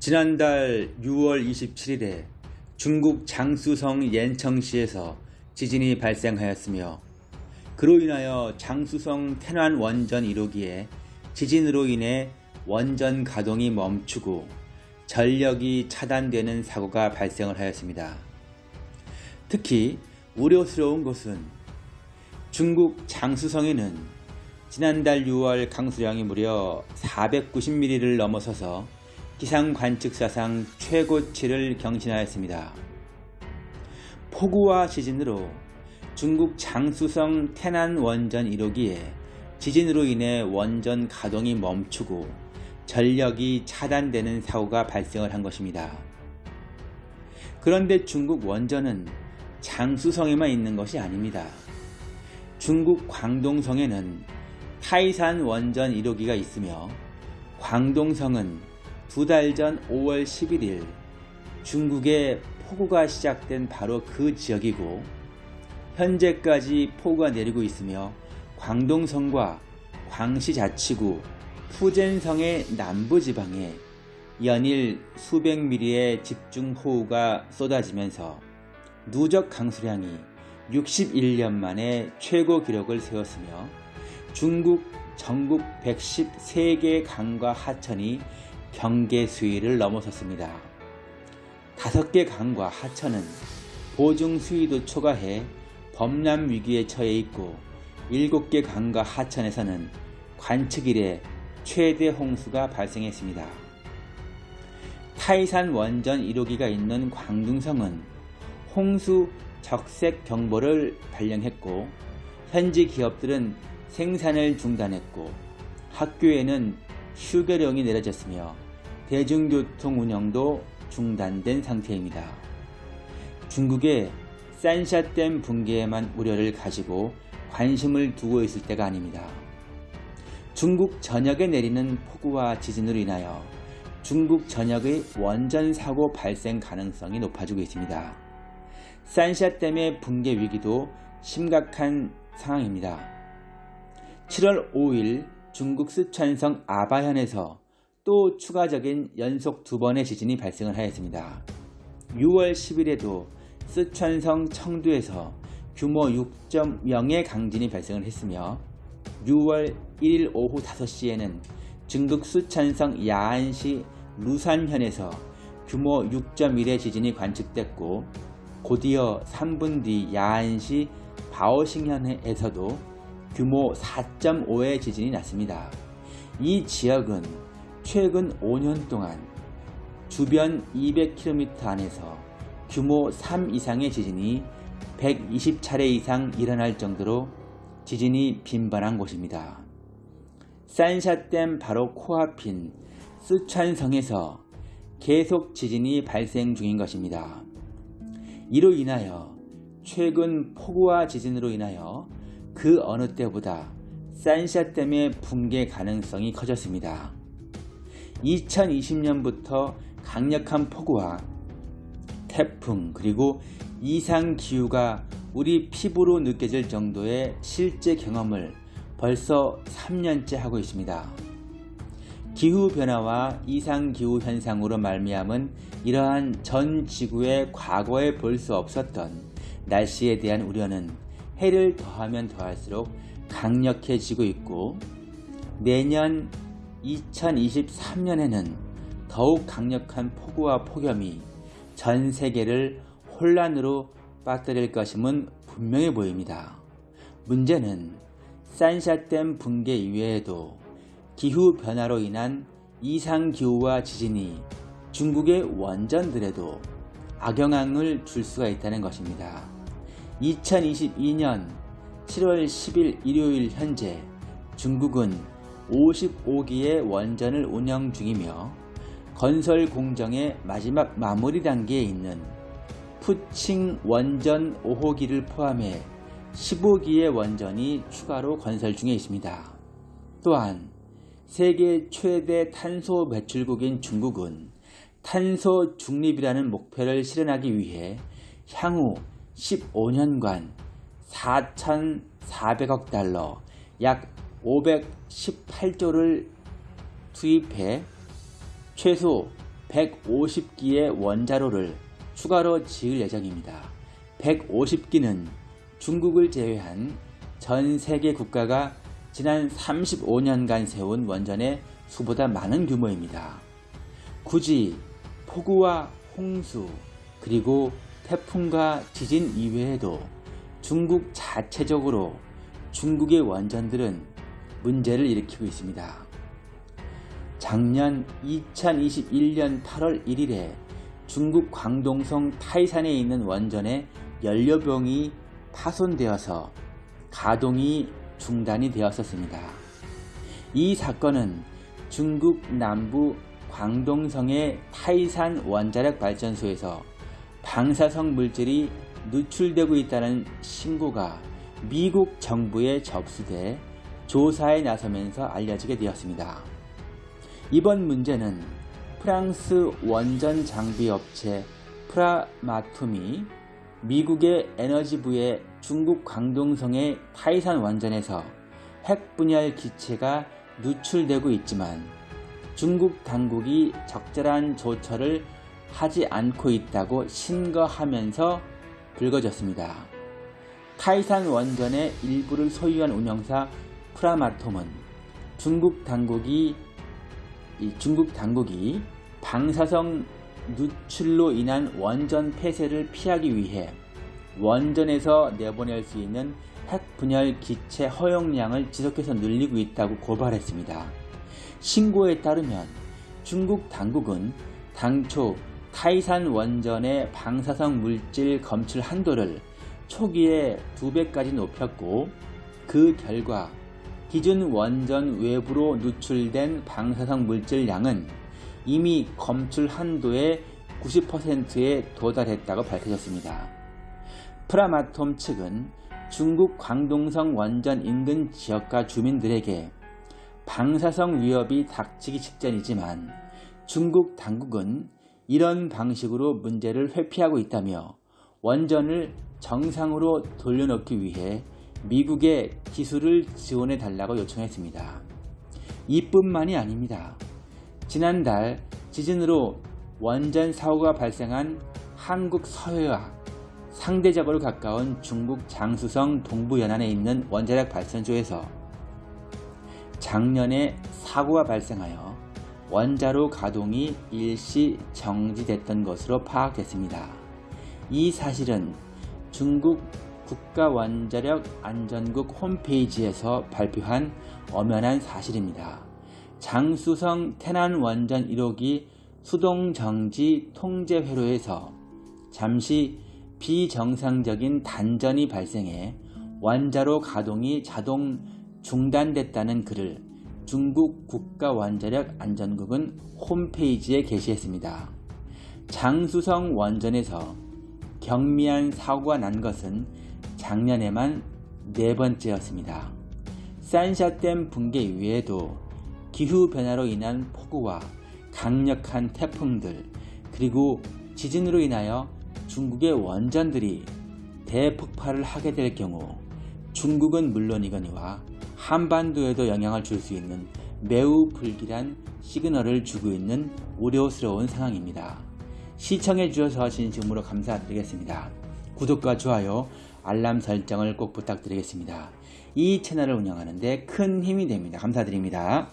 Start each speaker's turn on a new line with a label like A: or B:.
A: 지난달 6월 27일에 중국 장수성 옌청시에서 지진이 발생하였으며 그로 인하여 장수성 태난 원전 1호기에 지진으로 인해 원전 가동이 멈추고 전력이 차단되는 사고가 발생을 하였습니다. 특히 우려스러운 것은 중국 장수성에는 지난달 6월 강수량이 무려 490mm를 넘어서서 기상 관측 사상 최고치를 경신하였습니다. 폭우와 지진으로 중국 장수성 태난 원전 1호기에 지진으로 인해 원전 가동이 멈추고 전력이 차단되는 사고가 발생을 한 것입니다. 그런데 중국 원전은 장수성에만 있는 것이 아닙니다. 중국 광동성에는 타이산 원전 1호기가 있으며 광동성은 두 달 전 5월 11일 중국의 폭우가 시작된 바로 그 지역이고 현재까지 폭우가 내리고 있으며 광동성과 광시 자치구 푸젠성의 남부지방에 연일 수백 미리의 집중호우가 쏟아지면서 누적 강수량이 61년 만에 최고 기록을 세웠으며 중국 전국 113개 강과 하천이 경계 수위를 넘어섰습니다. 5개 강과 하천은 보증 수위도 초과해 범람 위기에 처해 있고 7개 강과 하천에서는 관측 이래 최대 홍수가 발생했습니다. 타이산 원전 1호기가 있는 광둥성은 홍수 적색 경보를 발령했고 현지 기업들은 생산을 중단했고 학교에는 휴교령이 내려졌으며 대중교통 운영도 중단된 상태입니다. 중국의 산샤댐 붕괴에만 우려를 가지고 관심을 두고 있을 때가 아닙니다. 중국 전역에 내리는 폭우와 지진으로 인하여 중국 전역의 원전 사고 발생 가능성이 높아지고 있습니다. 산샤댐의 붕괴 위기도 심각한 상황입니다. 7월 5일 중국 스촨성 아바현에서 또 추가적인 연속 두 번의 지진이 발생을 하였습니다. 6월 10일에도 스촨성 청두에서 규모 6.0의 강진이 발생을 했으며 6월 1일 오후 5시에는 중국 수촨성 야안시 루산현에서 규모 6.1의 지진이 관측됐고 곧이어 3분 뒤 야안시 바오싱현에서도 규모 4.5의 지진이 났습니다. 이 지역은 최근 5년 동안 주변 200km 안에서 규모 3 이상의 지진이 120차례 이상 일어날 정도로 지진이 빈번한 곳입니다. 산샤댐 바로 코앞인 스촨성에서 계속 지진이 발생 중인 것입니다. 이로 인하여 최근 폭우와 지진으로 인하여 그 어느 때보다 산샤 댐의 붕괴 가능성이 커졌습니다. 2020년부터 강력한 폭우와 태풍 그리고 이상기후가 우리 피부로 느껴질 정도의 실제 경험을 벌써 3년째 하고 있습니다. 기후변화와 이상기후 현상으로 말미암은 이러한 전 지구의 과거에 볼 수 없었던 날씨에 대한 우려는 해를 더하면 더할수록 강력해지고 있고 내년 2023년에는 더욱 강력한 폭우와 폭염이 전 세계를 혼란으로 빠뜨릴 것임은 분명해 보입니다. 문제는 산샤댐 붕괴 이외에도 기후변화로 인한 이상기후와 지진이 중국의 원전들에도 악영향을 줄 수가 있다는 것입니다. 2022년 7월 10일 일요일 현재 중국은 55기의 원전을 운영 중이며 건설 공정의 마지막 마무리 단계에 있는 푸칭 원전 5호기를 포함해 15기의 원전이 추가로 건설 중에 있습니다. 또한 세계 최대 탄소 배출국인 중국은 탄소 중립이라는 목표를 실현하기 위해 향후 15년간 4,400억 달러 약 518조를 투입해 최소 150기의 원자로를 추가로 지을 예정입니다. 150기는 중국을 제외한 전 세계 국가가 지난 35년간 세운 원전의 수보다 많은 규모입니다. 굳이 폭우와 홍수 그리고 태풍과 지진 이외에도 중국 자체적으로 중국의 원전들은 문제를 일으키고 있습니다. 작년 2021년 8월 1일에 중국 광동성 타이산에 있는 원전의 연료병이 파손되어서 가동이 중단이 되었었습니다. 이 사건은 중국 남부 광동성의 타이산 원자력 발전소에서 방사성 물질이 누출되고 있다는 신고가 미국 정부에 접수돼 조사에 나서면서 알려지게 되었습니다. 이번 문제는 프랑스 원전 장비 업체 프라마툼이 미국의 에너지부의 중국 광동성의 타이산 원전에서 핵 분열 기체가 누출되고 있지만 중국 당국이 적절한 조처를 하지 않고 있다고 신거하면서 불거졌습니다. 타이산 원전의 일부를 소유한 운영사 프라마톰은 중국 당국이 중국 당국이 방사성 누출로 인한 원전 폐쇄를 피하기 위해 원전에서 내보낼 수 있는 핵 분열 기체 허용량을 지속해서 늘리고 있다고 고발했습니다. 신고에 따르면 중국 당국은 당초 타이산 원전의 방사성 물질 검출 한도를 초기에 2배까지 높였고 그 결과 기준 원전 외부로 누출된 방사성 물질 양은 이미 검출 한도의 90%에 도달했다고 밝혀졌습니다. 프라마톰 측은 중국 광동성 원전 인근 지역과 주민들에게 방사성 위협이 닥치기 직전이지만 중국 당국은 이런 방식으로 문제를 회피하고 있다며 원전을 정상으로 돌려놓기 위해 미국의 기술을 지원해 달라고 요청했습니다. 이뿐만이 아닙니다. 지난달 지진으로 원전 사고가 발생한 한국 서해와 상대적으로 가까운 중국 장수성 동부 연안에 있는 원자력 발전소에서 작년에 사고가 발생하여 원자로 가동이 일시 정지됐던 것으로 파악됐습니다. 이 사실은 중국 국가원자력 안전국 홈페이지에서 발표한 엄연한 사실입니다. 장수성 태난 원전 1호기 수동정지 통제회로에서 잠시 비정상적인 단전이 발생해 원자로 가동이 자동 중단됐다는 글을 중국 국가원자력 안전국은 홈페이지에 게시했습니다. 장수성 원전에서 경미한 사고가 난 것은 작년에만 네 번째였습니다. 산샤댐 붕괴 이외에도 기후변화로 인한 폭우와 강력한 태풍들 그리고 지진으로 인하여 중국의 원전들이 대폭발을 하게 될 경우 중국은 물론이거니와 한반도에도 영향을 줄 수 있는 매우 불길한 시그널을 주고 있는 우려스러운 상황입니다. 시청해 주셔서 진심으로 감사드리겠습니다. 구독과 좋아요, 알람 설정을 꼭 부탁드리겠습니다. 이 채널을 운영하는 데 큰 힘이 됩니다. 감사드립니다.